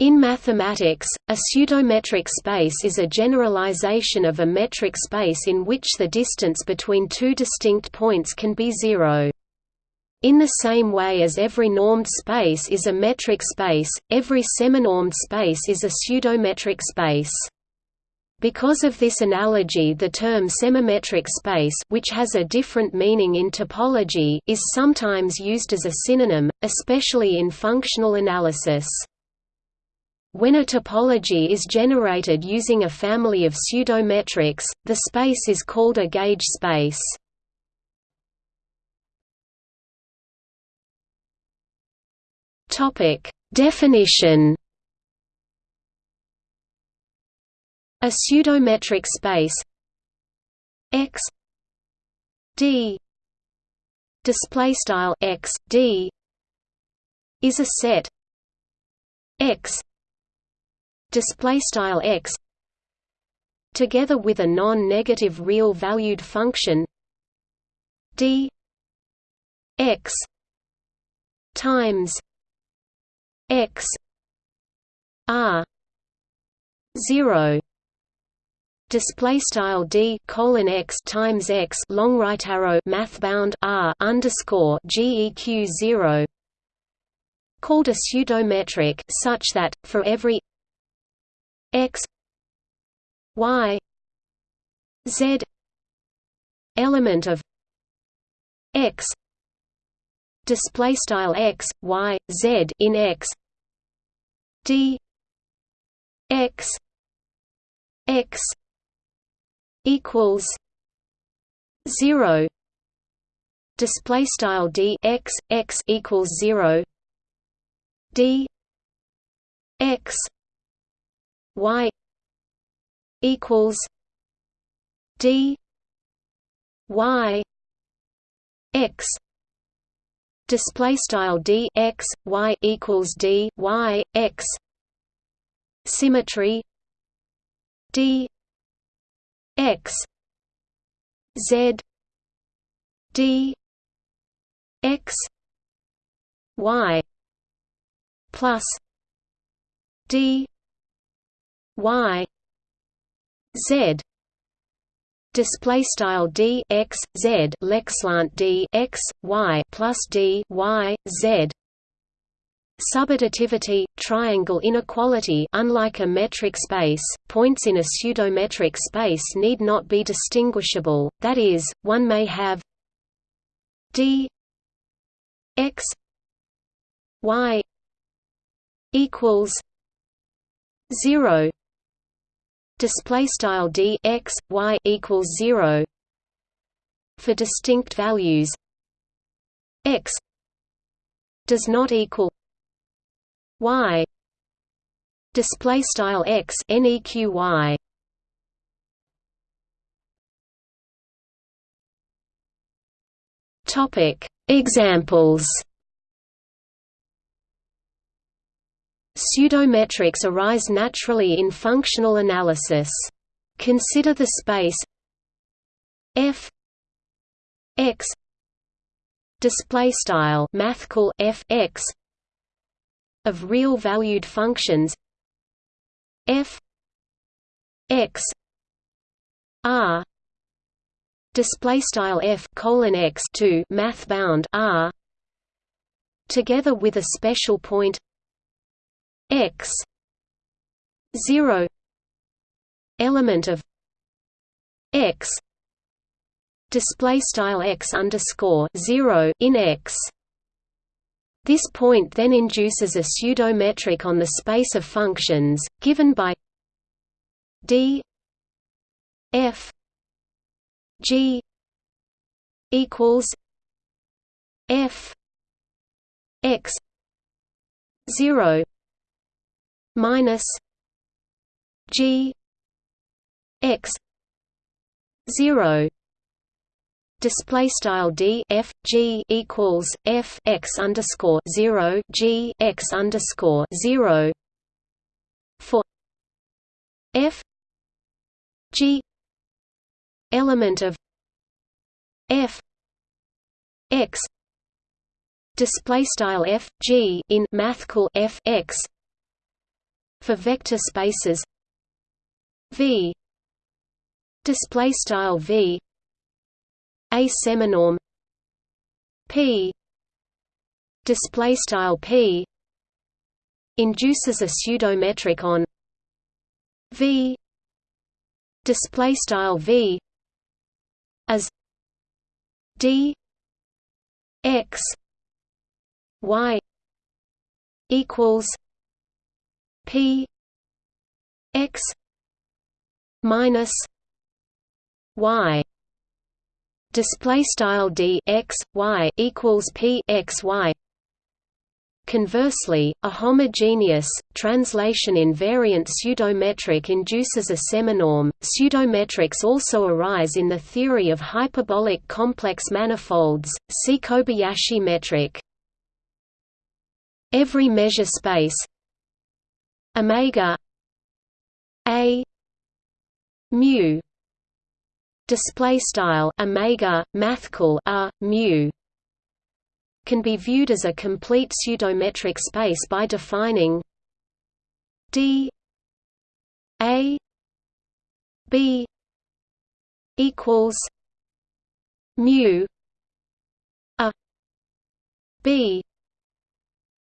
In mathematics, a pseudometric space is a generalization of a metric space in which the distance between two distinct points can be zero. In the same way as every normed space is a metric space, every seminormed space is a pseudometric space. Because of this analogy the term semimetric space which has a different meaning in topology is sometimes used as a synonym, especially in functional analysis. When a topology is generated using a family of pseudometrics, the space is called a gauge space. Definition. A pseudometric space X D display style X D is a set X display style x together with a non-negative real valued function d x times x r 0 display style d colon x times x long right arrow math bound r underscore geq 0 called a pseudometric such that for every x y z element of x display style x y z in x d x x equals 0 display style d x x equals 0 d x y equals d y x. Display style d x y equals d y x. Symmetry d x. Z d x y plus d y z display style d x z leqslant d x y plus d y z Subadditivity, triangle inequality unlike a metric space, points in a pseudometric space need not be distinguishable, that is, one may have d x y equals 0 display style d x y equals 0 for distinct values x does not equal y display style x neqy topic examples Pseudometrics arise naturally in functional analysis. Consider the space f x display style f x of real valued functions f x r display style f colon x to math bound r together with a special point x. 0 element of x. Display style x underscore 0 in x. This point then induces a pseudometric on the space of functions given by d f g equals f x 0 minus G X zero display style d f g equals f x underscore zero g x underscore zero for f g element of f x display style f g in mathcal f x for vector spaces. V. Display style v. A seminorm. P. Display style p. Induces a pseudometric on. V. Display style v. As d. X. Y. Equals p x minus y display style d x y equals p x y Conversely, a homogeneous, translation-invariant pseudometric induces a seminorm. Pseudometrics also arise in the theory of hyperbolic complex manifolds. See Kobayashi metric. Every measure space omega a mu. Display style omega mathcal a mu. Can be viewed as a complete pseudometric space by defining d a b equals mu a b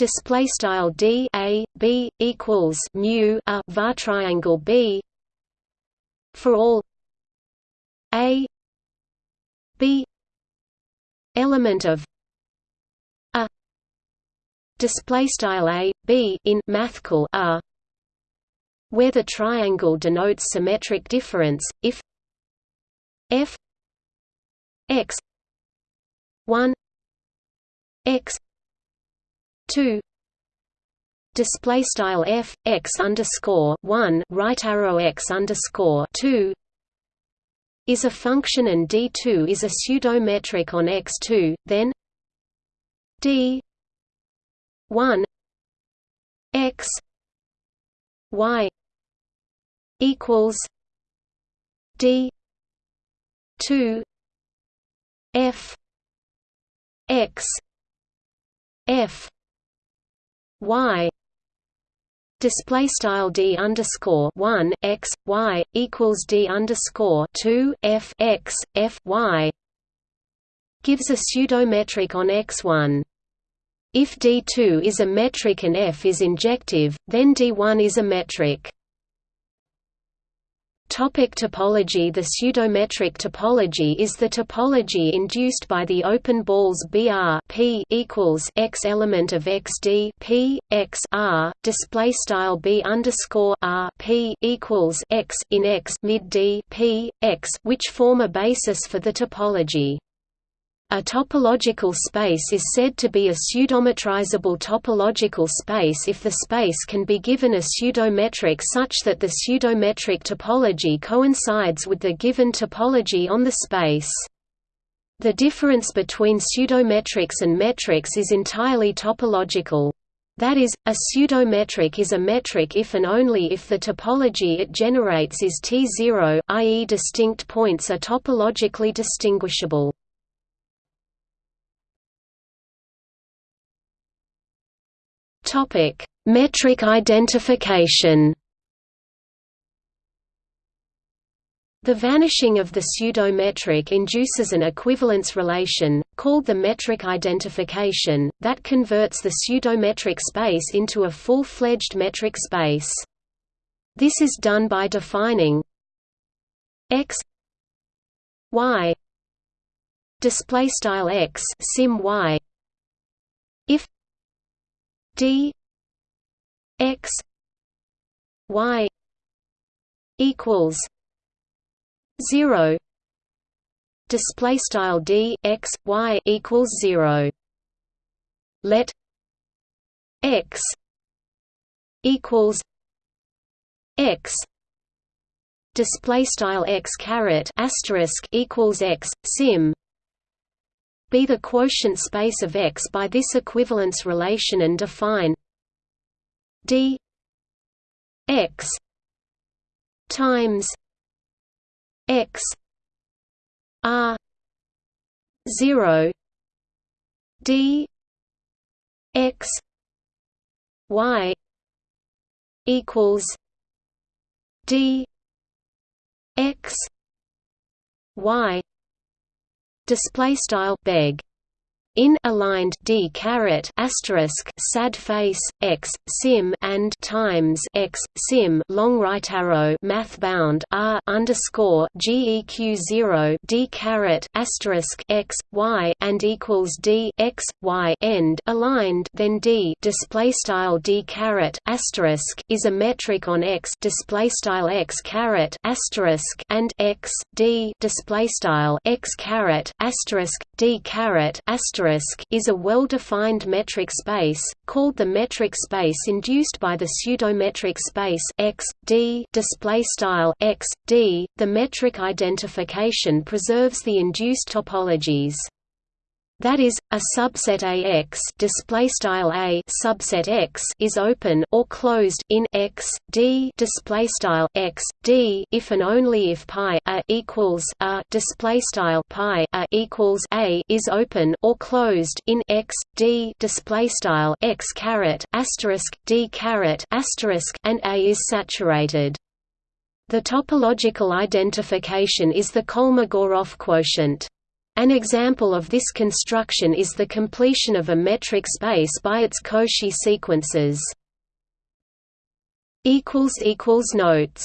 display style d a b equals mu a var triangle b for all a b element of a display style a b in mathcal a where the triangle denotes symmetric difference. If f x 1 x 2 display style f x underscore 1 right arrow x underscore 2 is a function and d2 is a pseudometric on x2 then d 1 x y equals d 2 f x f y display style d underscore one x y equals d underscore two f x f y gives a pseudometric on x one. If D2 is a metric and F is injective, then D1 is a metric. Topic topology The pseudometric topology is the topology induced by the open balls BR P equals X element of XD P X R display style B underscore R P equals X in X mid D P X which form a basis for the topology. A topological space is said to be a pseudometrizable topological space if the space can be given a pseudometric such that the pseudometric topology coincides with the given topology on the space. The difference between pseudometrics and metrics is entirely topological. That is, a pseudometric is a metric if and only if the topology it generates is T0 i.e. distinct points are topologically distinguishable. Topic: Metric identification. The vanishing of the pseudometric induces an equivalence relation, called the metric identification, that converts the pseudometric space into a full-fledged metric space. This is done by defining x y display style x sim y d x y equals 0 display style d x y equals 0 let x equals x. Display style x caret asterisk equals x sim be the quotient space of X by this equivalence relation and define d x times x r 0 d x y equals D X Y display style beg in aligned d caret asterisk sad face x sim and times x sim long right arrow math bound r underscore geq zero d caret asterisk x y and equals d x y end. Aligned then d display style d caret asterisk is a metric on x display style x caret asterisk and x d display style x caret asterisk d caret asterisk is a well-defined metric space, called the metric space induced by the pseudometric space x, d x, d. .The metric identification preserves the induced topologies. That is, a subset AX display style A subset X is open or closed in X D display style X D if and only if pi a equals a display style pi a equals A is open or closed in X D display style X caret asterisk D caret asterisk and A is saturated. The topological identification is the Kolmogorov quotient. An example of this construction is the completion of a metric space by its Cauchy sequences. Notes